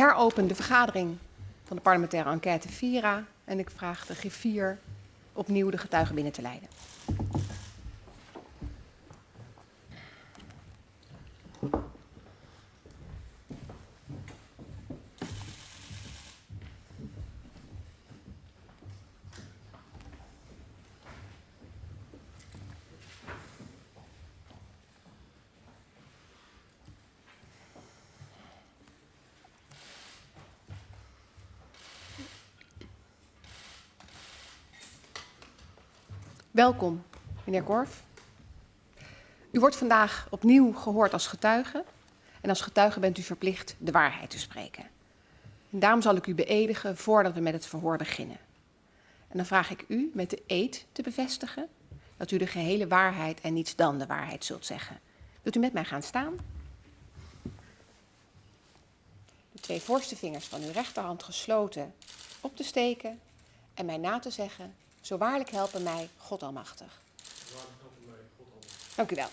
heropen de vergadering van de parlementaire enquête VIRA en ik vraag de griffier opnieuw de getuigen binnen te leiden. Welkom, meneer Korf. U wordt vandaag opnieuw gehoord als getuige. En als getuige bent u verplicht de waarheid te spreken. En daarom zal ik u beëdigen voordat we met het verhoor beginnen. En dan vraag ik u met de eed te bevestigen dat u de gehele waarheid en niets dan de waarheid zult zeggen. Wilt u met mij gaan staan? De twee voorste vingers van uw rechterhand gesloten op te steken en mij na te zeggen zo waarlijk helpen mij God Almachtig. Dank u wel.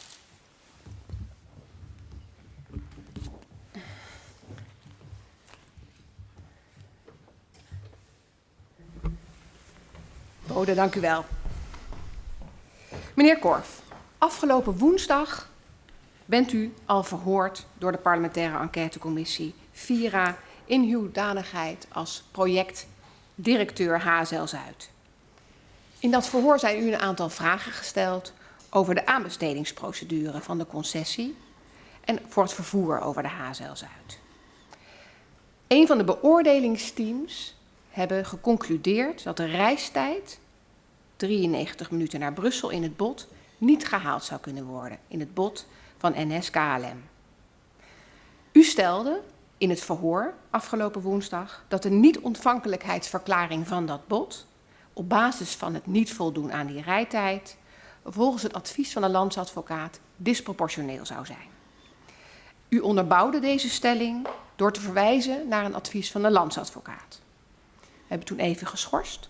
Bode, dank u wel. Meneer Korf, afgelopen woensdag bent u al verhoord door de parlementaire enquêtecommissie VIRA in uw danigheid als projectdirecteur HSL Zuid. In dat verhoor zijn u een aantal vragen gesteld over de aanbestedingsprocedure van de concessie en voor het vervoer over de HZL Zuid. Een van de beoordelingsteams hebben geconcludeerd dat de reistijd, 93 minuten naar Brussel in het bod, niet gehaald zou kunnen worden in het bod van NS-KLM. U stelde in het verhoor afgelopen woensdag dat de niet-ontvankelijkheidsverklaring van dat bod op basis van het niet voldoen aan die rijtijd volgens het advies van de landsadvocaat disproportioneel zou zijn. U onderbouwde deze stelling door te verwijzen naar een advies van de landsadvocaat. We hebben toen even geschorst.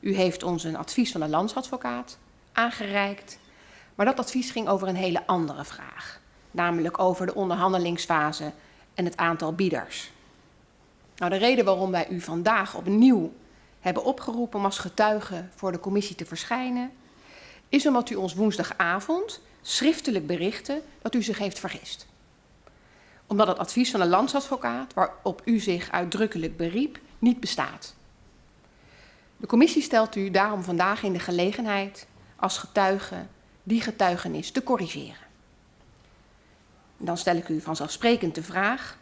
U heeft ons een advies van de landsadvocaat aangereikt, maar dat advies ging over een hele andere vraag, namelijk over de onderhandelingsfase en het aantal bieders. Nou, de reden waarom wij u vandaag opnieuw hebben opgeroepen om als getuige voor de commissie te verschijnen, is omdat u ons woensdagavond schriftelijk berichtte dat u zich heeft vergist. Omdat het advies van de landsadvocaat, waarop u zich uitdrukkelijk beriep, niet bestaat. De commissie stelt u daarom vandaag in de gelegenheid als getuige die getuigenis te corrigeren. Dan stel ik u vanzelfsprekend de vraag,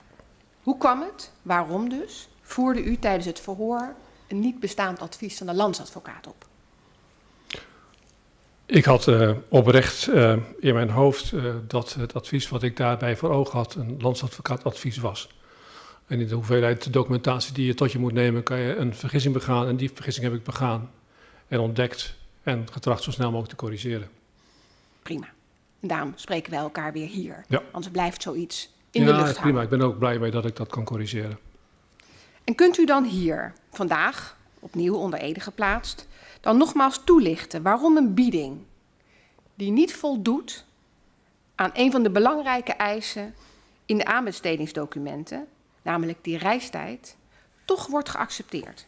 hoe kwam het, waarom dus, voerde u tijdens het verhoor een niet bestaand advies van de landsadvocaat op? Ik had uh, oprecht uh, in mijn hoofd uh, dat het advies wat ik daarbij voor ogen had een landsadvocaatadvies was. En in de hoeveelheid documentatie die je tot je moet nemen, kan je een vergissing begaan. En die vergissing heb ik begaan en ontdekt en getracht zo snel mogelijk te corrigeren. Prima. En daarom spreken wij elkaar weer hier. Ja. Anders blijft zoiets in ja, de lucht prima. hangen. Ik ben ook blij mee dat ik dat kan corrigeren. En kunt u dan hier vandaag, opnieuw onder Ede geplaatst, dan nogmaals toelichten waarom een bieding die niet voldoet aan een van de belangrijke eisen in de aanbestedingsdocumenten, namelijk die reistijd, toch wordt geaccepteerd?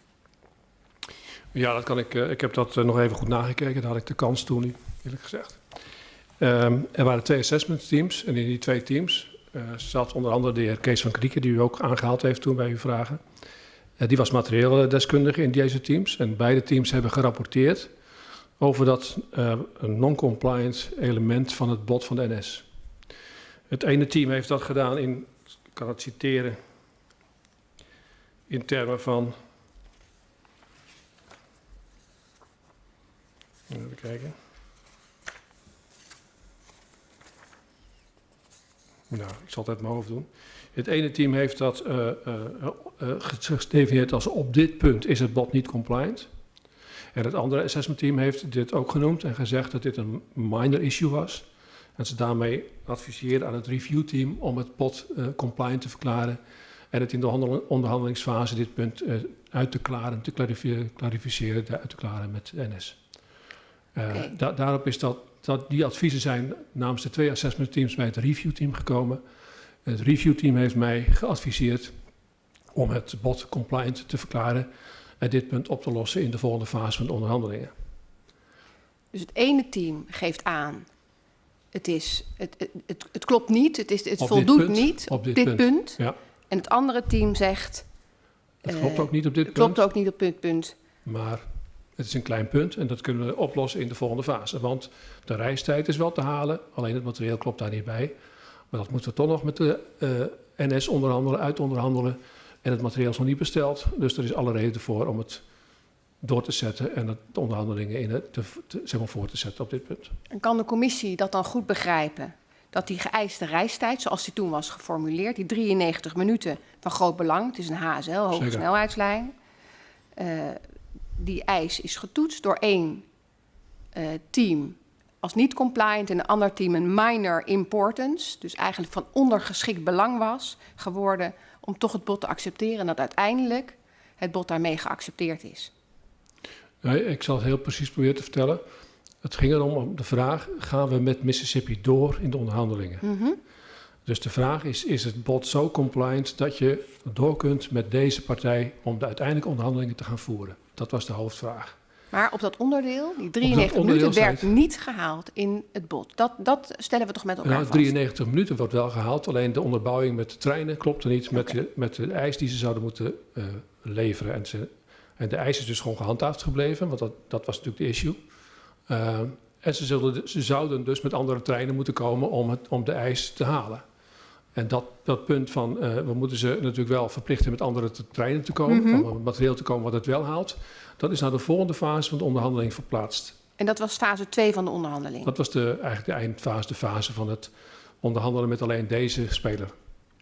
Ja, dat kan ik. Uh, ik heb dat uh, nog even goed nagekeken. Daar had ik de kans toen niet, eerlijk gezegd. Um, er waren twee assessment teams en in die twee teams zat onder andere de heer Kees van Krieken, die u ook aangehaald heeft toen bij uw vragen. Uh, die was materieel deskundige in deze teams en beide teams hebben gerapporteerd over dat uh, non-compliant element van het bod van de NS. Het ene team heeft dat gedaan in, ik kan het citeren, in termen van. Even kijken. Nou, ik zal het uit mijn hoofd doen. Het ene team heeft dat uh, uh, uh, gedefinieerd als op dit punt is het bod niet compliant. En het andere assessment team heeft dit ook genoemd en gezegd dat dit een minor issue was. En ze daarmee adviseren aan het review team om het bod compliant te verklaren. En het in de onderhandelingsfase dit punt uit te klaren, te clarificeren, uit te klaren met NS. Okay. Da daarop is dat dat die adviezen zijn namens de twee assessment teams bij het review team gekomen. Het review team heeft mij geadviseerd om het bod compliant te verklaren en dit punt op te lossen in de volgende fase van de onderhandelingen. Dus het ene team geeft aan, het, is, het, het, het, klopt niet, het, is, het Op voldoet punt, niet op dit dit, punt. punt. Ja. En het andere team zegt, Het Eh, klopt ook niet op dit het punt, klopt ook niet op dit punt. maar het is een klein punt en dat kunnen we oplossen in de volgende fase. Want de reistijd is wel te halen, alleen het materieel klopt daar niet bij. Maar dat moeten we toch nog met de eh, NS onderhandelen, uitonderhandelen. En het materiaal is nog niet besteld, dus er is alle reden voor om het door te zetten en het- de onderhandelingen in het, te, te- zeg maar voor te zetten op dit punt. En kan de commissie dat dan goed begrijpen? Dat die geëiste reistijd, zoals die toen was geformuleerd, die 93 minuten van groot belang, het is een HSL, hoge snelheidslijn, eh, die eis is getoetst door één eh, team als niet compliant en een ander team een minor importance, dus eigenlijk van ondergeschikt belang was geworden om toch het bod te accepteren en dat uiteindelijk het bod daarmee geaccepteerd is. Nee, ik zal het heel precies proberen te vertellen. Het ging erom om de vraag, gaan we met Mississippi door in de onderhandelingen? Mhm. Dus de vraag is, is het bod zo compliant dat je door kunt met deze partij om de uiteindelijke onderhandelingen te gaan voeren? Dat was de hoofdvraag. Maar op dat onderdeel, die 93 onderdeel minuten, werd niet gehaald in het bod. Dat, dat stellen we toch met elkaar Nou, vast. 93 minuten wordt wel gehaald, alleen de onderbouwing met de treinen klopte niet met, de, met de eis die ze zouden moeten eh, leveren. En, ze, en de eis is dus gewoon gehandhaafd gebleven, want dat, dat was natuurlijk de issue. Eh, en ze, zullen, ze zouden dus met andere treinen moeten komen om, het, om de eis te halen. En dat, dat punt van, eh, we moeten ze natuurlijk wel verplichten met andere te- treinen te komen, Mhm. om materieel te komen wat het wel haalt. Dat is naar de volgende fase van de onderhandeling verplaatst. En dat was fase 2 van de onderhandeling. Dat was de, eigenlijk de eindfase, de fase van het onderhandelen met alleen deze speler.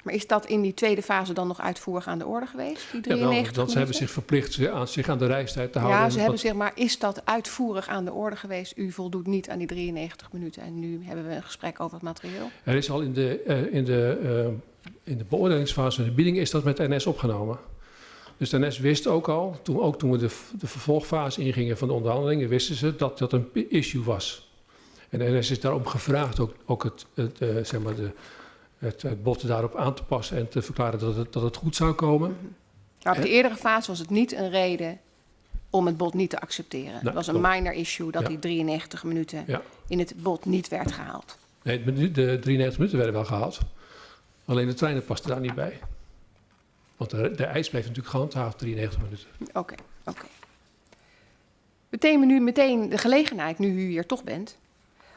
Maar is dat in die tweede fase dan nog uitvoerig aan de orde geweest, die Ja, wel, 93 want ze hebben zich verplicht zich aan, zich aan de reistijd te houden. Ja, ze hebben wat- zeg maar, is dat uitvoerig aan de orde geweest? U voldoet niet aan die 93 minuten en nu hebben we een gesprek over het materieel. Er is al in de, eh, in, de, eh, in de beoordelingsfase van de bieding is dat met NS opgenomen. Dus de NS wist ook al, toen, ook toen we de, de vervolgfase ingingen van de onderhandelingen, wisten ze dat dat een issue was. En de NS is daarom gevraagd ook, ook het, het, eh, zeg maar de, het, het bod daarop aan te passen en te verklaren dat het, dat het goed zou komen. Maar op de eerdere fase was het niet een reden om het bod niet te accepteren. het was een minor issue dat Ja. die 93 minuten Ja. in het bod niet werd gehaald. Nee, de, de 93 minuten werden wel gehaald. Alleen de treinen pasten daar niet bij. Want de, de eis bleef natuurlijk gehandhaafd, 93 minuten. Oké, oké. Meteen we nu meteen de gelegenheid, nu u hier toch bent,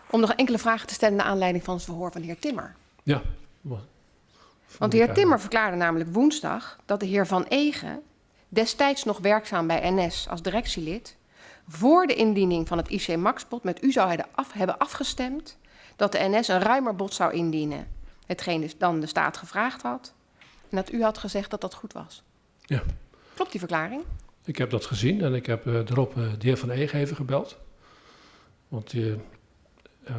om nog enkele vragen te stellen naar aanleiding van het verhoor van de heer Timmer. Ja. Want de heer Timmer verklaarde namelijk woensdag dat de heer Van Egen, destijds nog werkzaam bij NS als directielid, voor de indiening van het IC Max-bod met u zou hebben af- hebben afgestemd dat de NS een ruimer bod zou indienen, hetgeen dus dan de staat gevraagd had, en dat u had gezegd dat dat goed was. Ja. Klopt die verklaring? Ik heb dat gezien en ik heb eh, erop eh, de heer Van Eegen even gebeld. Want die, eh,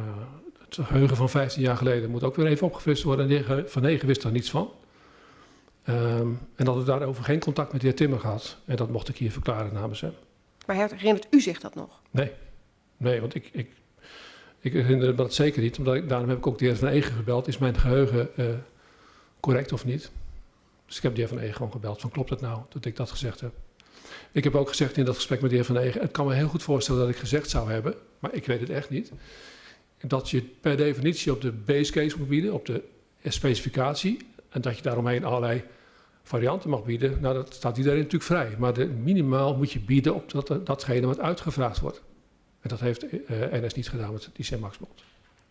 het geheugen van 15 jaar geleden moet ook weer even opgefrist worden. En de heer Van Eegen wist daar niets van. Ehm, en dat we daarover geen contact met de heer Timmer gehad. En dat mocht ik hier verklaren namens hem. Maar herinnert u zich dat nog? Nee, nee want ik, ik, ik herinner me dat zeker niet. Omdat ik, daarom heb ik ook de heer Van Eegen gebeld. Is mijn geheugen eh, correct of niet? Dus ik heb de heer Van Eegen gewoon gebeld. Van klopt het nou dat ik dat gezegd heb? Ik heb ook gezegd in dat gesprek met de heer Van Eegen... het kan me heel goed voorstellen dat ik gezegd zou hebben... maar ik weet het echt niet... dat je per definitie op de base case moet bieden... op de specificatie... en dat je daaromheen allerlei varianten mag bieden... nou, dat staat iedereen natuurlijk vrij. Maar de, minimaal moet je bieden op dat, datgene wat uitgevraagd wordt. En dat heeft eh, NS niet gedaan met die Max-bod.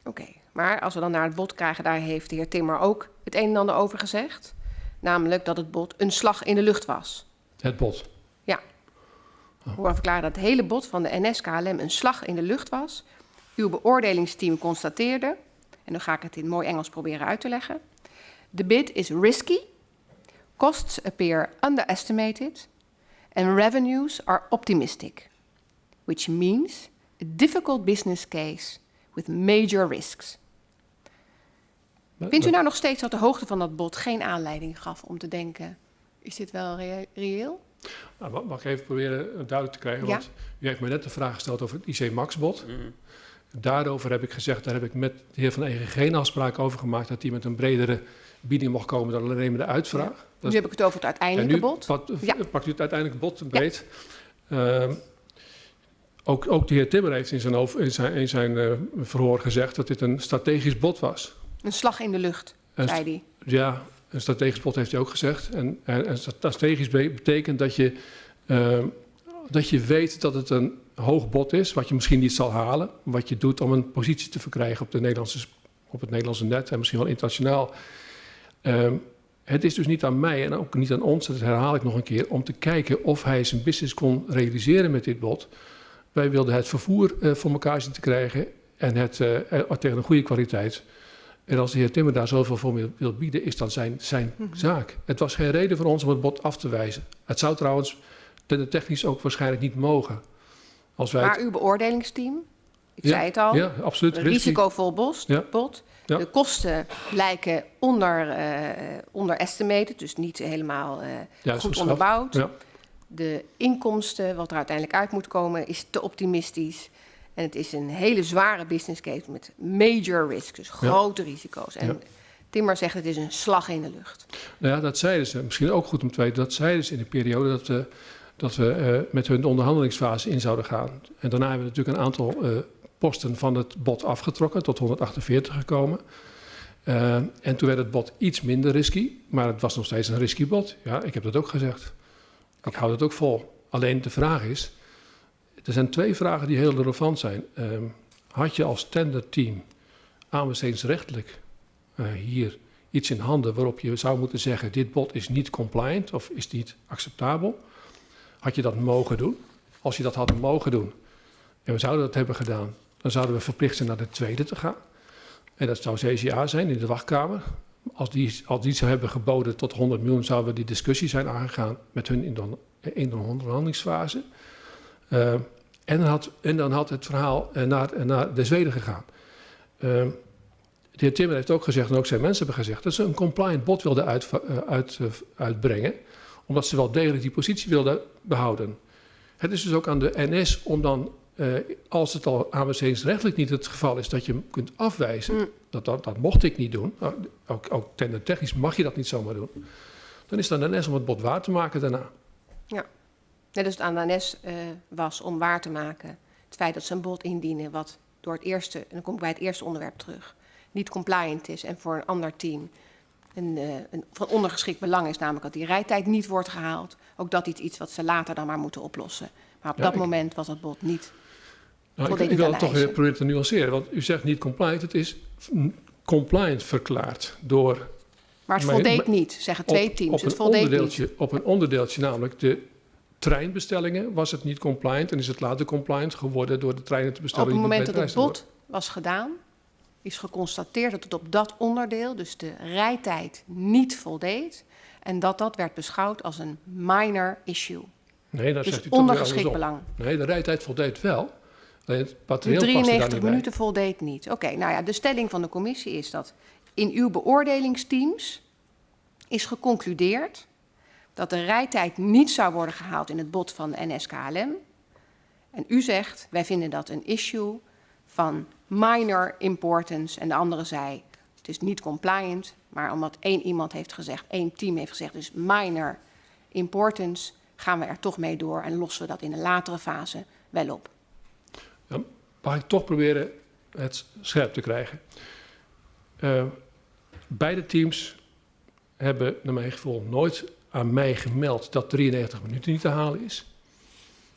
Oké, maar als we dan naar het bod krijgen, daar heeft de heer Timmer ook het een en ander over gezegd. Namelijk dat het bod een slag in de lucht was. Het bod. Ik hoor verklaren dat het hele bod van de NS-KLM een slag in de lucht was. Uw beoordelingsteam constateerde, en dan ga ik het in mooi Engels proberen uit te leggen. The bid is risky, costs appear underestimated, and revenues are optimistic. Which means a difficult business case with major risks. Vindt u nou nog steeds dat de hoogte van dat bod geen aanleiding gaf om te denken: is dit wel reëel? Nou, mag- ik even proberen duidelijk te krijgen? Ja. Want u heeft me net de vraag gesteld over het IC Max-bod. Daarover heb ik gezegd, daar heb ik met de heer Van Egen geen afspraak over gemaakt... dat hij met een bredere bieding mocht komen dan alleen maar de uitvraag. Ja. Dat Nu heb ik het over het uiteindelijke nu bod. Pakt, Ja. pakt u het uiteindelijke bod breed. Ehm, ook, ook de heer Timmer heeft in zijn, in zijn, in zijn eh, verhoor gezegd dat dit een strategisch bod was. Een slag in de lucht, En zei hij. Ja, een strategisch bod heeft hij ook gezegd. En, en, en strategisch be- betekent dat je, ehm, dat je weet dat het een hoog bod is, wat je misschien niet zal halen. Wat je doet om een positie te verkrijgen op, de Nederlandse, op het Nederlandse net en misschien wel internationaal. Ehm, het is dus niet aan mij en ook niet aan ons, dat herhaal ik nog een keer, om te kijken of hij zijn business kon realiseren met dit bod. Wij wilden het vervoer eh, voor elkaar zien te krijgen en het eh, tegen een goede kwaliteit. En als de heer Timmer daar zoveel voor wil, bieden, is dat zijn, zijn Mhm. zaak. Het was geen reden voor ons om het bod af te wijzen. Het zou trouwens technisch ook waarschijnlijk niet mogen. Als wij Maar het- uw beoordelingsteam, ik Ja, zei het al, ja, absoluut. risicovol bos, Ja. De kosten lijken onder, onderestimated, dus niet helemaal eh, goed onderbouwd. De inkomsten, wat er uiteindelijk uit moet komen, is te optimistisch. En het is een hele zware business case met major risks, dus grote risico's. En. Timmer zegt het is een slag in de lucht. Nou ja, dat zeiden ze. Misschien ook goed om te weten. Dat zeiden ze in de periode dat we, dat we eh, met hun de onderhandelingsfase in zouden gaan. En daarna hebben we natuurlijk een aantal eh, posten van het bod afgetrokken, tot 148 gekomen. Eh, en toen werd het bod iets minder risky, maar het was nog steeds een risky bod. Ja, ik heb dat ook gezegd. Ik hou dat ook vol. Alleen de vraag is, er zijn twee vragen die heel relevant zijn. Ehm, had je als tenderteam aanbestedingsrechtelijk eh hier iets in handen waarop je zou moeten zeggen: dit bod is niet compliant of is niet acceptabel? Had je dat mogen doen? Als je dat had mogen doen en we zouden dat hebben gedaan, dan zouden we verplicht zijn naar de tweede te gaan. En dat zou CCA zijn in de wachtkamer. Als die, als die zou hebben geboden tot 100 miljoen, zouden we die discussie zijn aangegaan met hun in de, in de onderhandelingsfase. Eh, en, dan had, en dan had het verhaal eh, naar, naar de Zweden gegaan. Eh, de heer Timmer heeft ook gezegd, en ook zijn mensen hebben gezegd, dat ze een compliant bod wilden uit, eh, uit, eh, uitbrengen, omdat ze wel degelijk die positie wilden behouden. Het is dus ook aan de NS om dan, eh, als het al aanbestedingsrechtelijk niet het geval is, dat je hem kunt afwijzen, Mm. dat, dat, dat mocht ik niet doen, Nou, ook, ook technisch mag je dat niet zomaar doen, dan is het aan de NS om het bod waar te maken daarna. Net als het aan de NS eh, was om waar te maken het feit dat ze een bod indienen wat door het eerste, en dan kom ik bij het eerste onderwerp terug, niet compliant is en voor een ander team een, eh, een van ondergeschikt belang is, namelijk dat die rijtijd niet wordt gehaald. Ook dat is iets wat ze later dan maar moeten oplossen. Maar op Ja, dat ik- moment was het bod niet. Nou, ik, wil het toch weer proberen te nuanceren, want u zegt niet compliant, het is compliant verklaard door Maar het voldeed niet, zeggen twee op, teams. op het een voldeed niet. onderdeeltje, op een onderdeeltje, namelijk de treinbestellingen, was het niet compliant en is het later compliant geworden door de treinen te bestellen. Op het moment dat het bod was gedaan, is geconstateerd dat het op dat onderdeel, dus de rijtijd, niet voldeed. En dat dat werd beschouwd als een minor issue. Nee, dat Dus zegt u ondergeschikt belang. Nee, de rijtijd voldeed wel. Alleen het De materieel paste daar 93 niet bij. minuten voldeed niet. Oké, nou ja, de stelling van de commissie is dat in uw beoordelingsteams is geconcludeerd dat de rijtijd niet zou worden gehaald in het bod van de NSKLM. En u zegt, wij vinden dat een issue van minor importance. En de andere zei, het is niet compliant, maar omdat één iemand heeft gezegd, één team heeft gezegd, dus minor importance, gaan we er toch mee door en lossen we dat in een latere fase wel op. Mag ik toch proberen het scherp te krijgen. Eh, beide teams hebben, naar mijn gevoel, nooit aan mij gemeld dat 93 minuten niet te halen is.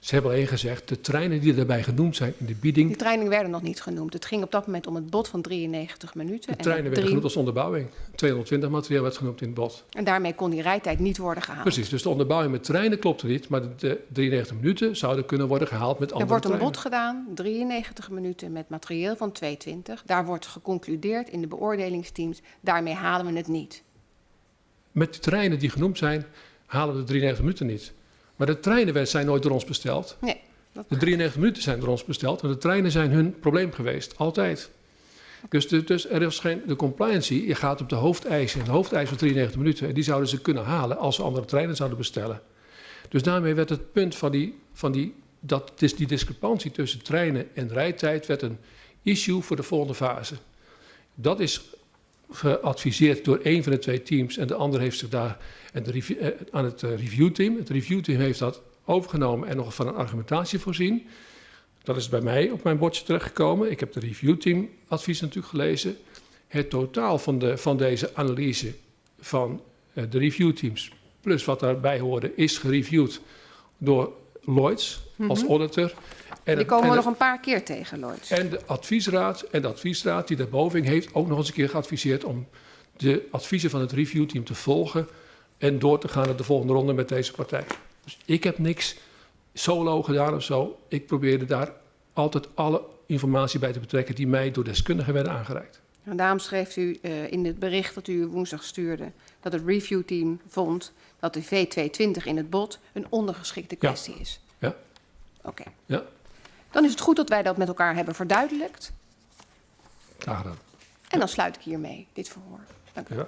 Ze hebben alleen gezegd, de treinen die daarbij genoemd zijn in de bieding, Die trainingen werden nog niet genoemd. Het ging op dat moment om het bod van 93 minuten. de en, treinen werden drie- genoemd als onderbouwing. 220 materieel werd genoemd in het bod. en daarmee kon die rijtijd niet worden gehaald. Precies, dus de onderbouwing met treinen klopte niet, maar de, de 93 minuten zouden kunnen worden gehaald met Er andere wordt een treinen. bod gedaan, 93 minuten met materieel van 220. Daar wordt geconcludeerd in de beoordelingsteams, daarmee halen we het niet. Met de treinen die genoemd zijn, halen we de 93 minuten niet. Maar de treinen zijn nooit door ons besteld. Nee, dat De 93 minuten zijn door ons besteld, en de treinen zijn hun probleem geweest, altijd. Dus, de, dus er is geen, de compliancy, je gaat op de hoofdeisen. En de hoofdeis van 93 minuten, en die zouden ze kunnen halen als ze andere treinen zouden bestellen. Dus daarmee werd het punt van die, van die, dat is die discrepantie tussen treinen en rijtijd, werd een issue voor de volgende fase. Dat is geadviseerd door één van de twee teams en de ander heeft zich daar en de review, eh, aan het uh, reviewteam. Het reviewteam heeft dat overgenomen en nog van een argumentatie voorzien. Dat is bij mij op mijn bordje terechtgekomen. Ik heb de reviewteam advies natuurlijk gelezen. Het totaal van, de, van deze analyse van uh, de reviewteams, plus wat daarbij hoorde, is gereviewd door Lloyds mm -hmm. als auditor. En die komen we nog een paar keer tegen, Lloyds. En de adviesraad en de adviesraad die daarboven heeft ook nog eens een keer geadviseerd om de adviezen van het reviewteam te volgen en door te gaan naar de volgende ronde met deze partij. Dus ik heb niks solo gedaan of zo. Ik probeerde daar altijd alle informatie bij te betrekken die mij door deskundigen werden aangereikt. En daarom schreef u uh, in het bericht dat u woensdag stuurde dat het reviewteam vond dat de V220 in het bod een ondergeschikte kwestie ja. is. Ja. Oké. Okay. Ja. Dan is het goed dat wij dat met elkaar hebben verduidelijkt. Graag gedaan. En dan sluit ik hiermee dit verhoor. Dank u. Ja.